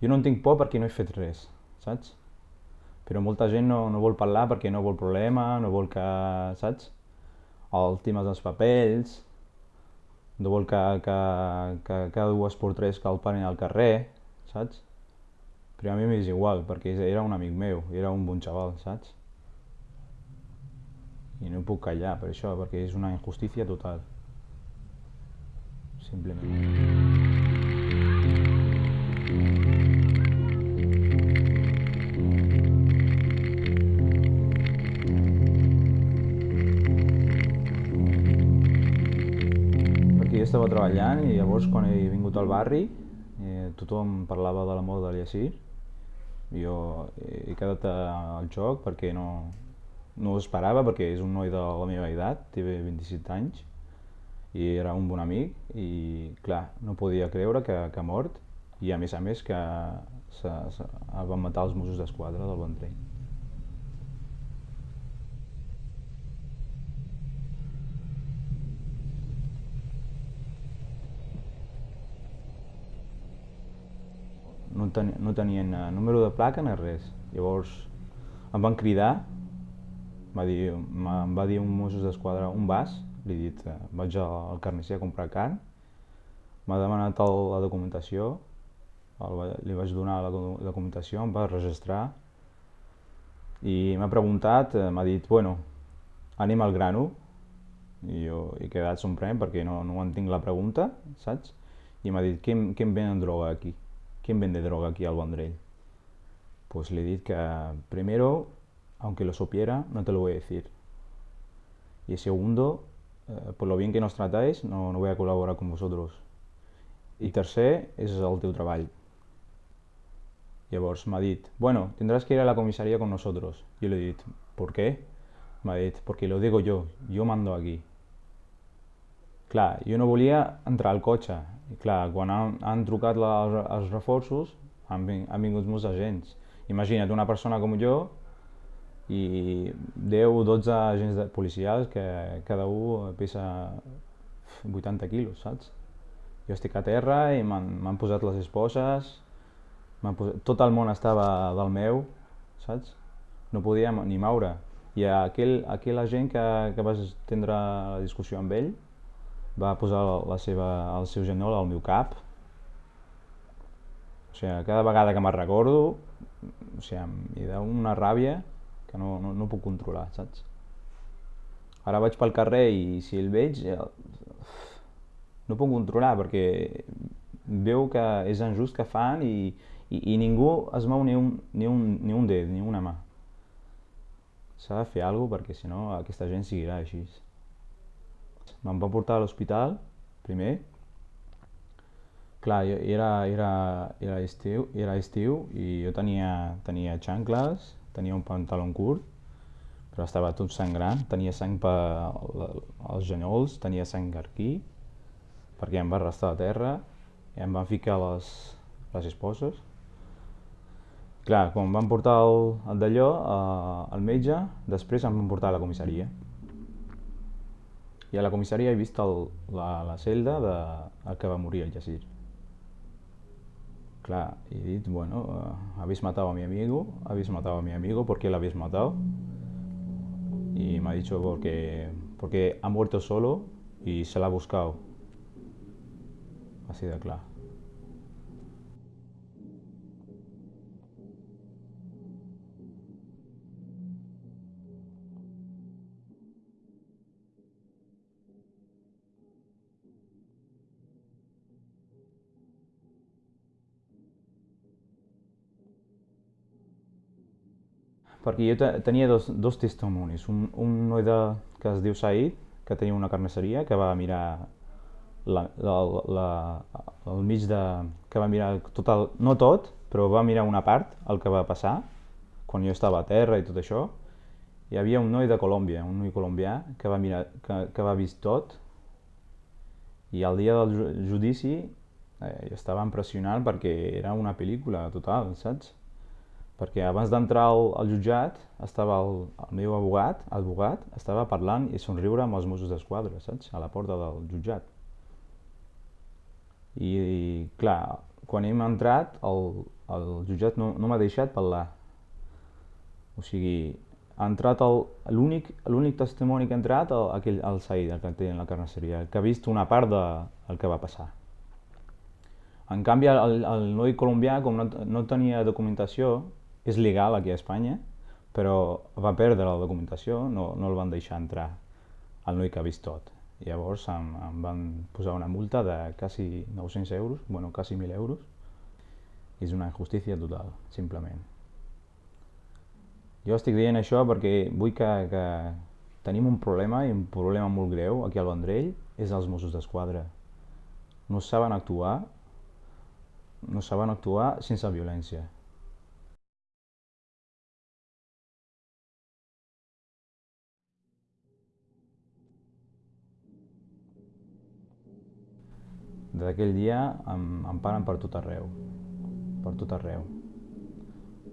Jo no en tinc por perquè no he fet res, saps? Però molta gent no, no vol parlar perquè no vol problema, no vol que, saps? El temes dels papells, no vol que, que, que cada dues per tres que el parin al carrer, saps? Però a mi m'és igual, perquè era un amic meu, era un bon xaval, saps? I no puc callar per això, perquè és una injustícia total. Simplement. Estava treballant i llavors quan he vingut al barri eh, tothom parlava de la mort de l'Yacir. Jo he, quedat al joc perquè no, no ho esperava perquè és un noi de la meva edat, té 27 anys i era un bon amic i clar, no podia creure que, que ha mort i a més a més que se, se, van matar els Mossos d'Esquadra del Vendrell. No, ten, no tenien eh, número de placa ni res. Llavors em van cridar, va dir, em va dir un Mossos d'Esquadra un vas, li he dit, eh, vaig al carnisser a comprar carn, m'ha demanat el, la documentació, el, li vaig donar la, la documentació, em va registrar i m'ha preguntat, eh, m'ha dit, bueno, anem al grano, i jo he quedat sorprèn perquè no, no entenc la pregunta, saps? I m'ha dit, què, què em venen droga aquí? ¿Quién vende droga aquí al Vendrell? Pues le dije que primero, aunque lo supiera, no te lo voy a decir. Y segundo, eh, por lo bien que nos tratáis, no, no voy a colaborar con vosotros. I tercer, és el teu treball. Llavors m'ha dit, bueno, tendrás que ir a la comisaría con nosotros. Yo le he dit, ¿por qué? M'ha dit, porque lo digo yo, yo mando aquí. Clar, jo no volia entrar al cotxe, i clar, quan han, han trucat la, els reforços, han, han vingut molts agents. Imagina't una persona com jo i 10 o 12 agents de, policials que cada un pesa 80 quilos, saps? Jo estic a terra i m'han posat les esposes, posat, tot el món estava del meu, saps? No podia ni moure. I aquell, aquell agent que, que vas tindre la discussió amb ell, va posar la seva, el seu genoll al meu cap. O sigui, cada vegada que me'n recordo, o sigui, m'hi da una ràbia que no, no, no puc controlar, saps? Ara vaig pel carrer i si el veig, no puc controlar perquè veu que és injust que fan i, i, i ningú es mou ni un, ni, un, ni un dit, ni una mà. S'ha de fer alguna cosa perquè si no aquesta gent seguirà així. Me'n va portar a l'hospital, primer. Clar, era, era, era, estiu, era estiu i jo tenia, tenia xancles, tenia un pantaló curt, però estava tot sangrant, tenia sang per als genolls, tenia sang aquí, perquè em va arrastrar a terra i em van ficar les, les esposes. Clar, quan em van portar el, el d'allò, eh, el metge, després em van portar a la comissaria i a la comissaria he vist el, la, la celda de el que va morir el Yacir. Claro, y he dit, bueno, uh, habéis matado a mi amigo, habéis matado a mi amigo, ¿por qué lo habéis matado? Y me ha dicho porque, porque ha muerto solo y se la ha buscado. Así de claro. Perquè jo tenia dos, dos testimonis. Un, un noi de, que es diu Said, que tenia una carnisseria, que va mirar la, la, la, el mig de... que va mirar tot el, no tot, però va mirar una part, el que va passar, quan jo estava a terra i tot això. Hi havia un noi de Colòmbia, un noi colombià, que va, mirar, que, que va vist tot, i el dia del judici eh, estava impressionant perquè era una pel·lícula total, saps? Perquè abans d'entrar al, al jutjat estava el, el meu abogat, advocat, estava parlant i somriure amb els Mossos d'Esquadra, saps? A la porta del jutjat. I, i clar, quan hem entrat, el, el jutjat no, no m'ha deixat parlar. O sigui, ha entrat l'únic testimoni que ha entrat el, aquell, el Said, el que té en la carnisseria, que ha vist una part del de, que va passar. En canvi, el, el noi colombià, com no, no tenia documentació, és legal aquí a Espanya, però va perdre la documentació, no, no el van deixar entrar, el noi que ha vist tot. Llavors em, em van posar una multa de quasi 900 euros, bueno, quasi 1.000 euros. És una injustícia total, simplement. Jo estic dient això perquè vull que, que tenim un problema, i un problema molt greu aquí al Vendrell, és els Mossos d'Esquadra. No saben actuar, no saben actuar sense violència. D'aquell dia em, em paren per tot arreu, per tot arreu.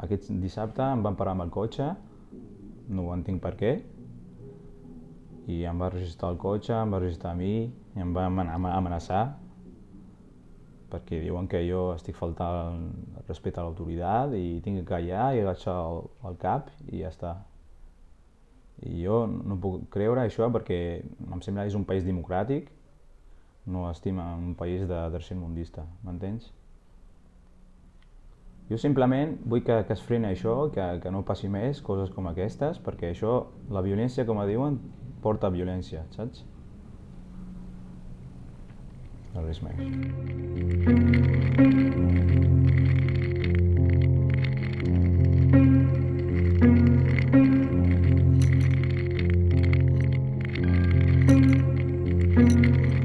Aquest dissabte em van parar amb el cotxe, no ho entenc per què, i em va registrar el cotxe, em va registrar a mi, i em va amenaçar, perquè diuen que jo estic faltant respecte a l'autoritat i tinc que callar i agafar el, el cap i ja està. I jo no puc creure això perquè em sembla que és un país democràtic no estima un país de tercermundista, m'entens? Jo simplement vull que, que es freni això, que, que no passi més coses com aquestes, perquè això, la violència, com diuen, porta violència, saps? No res més.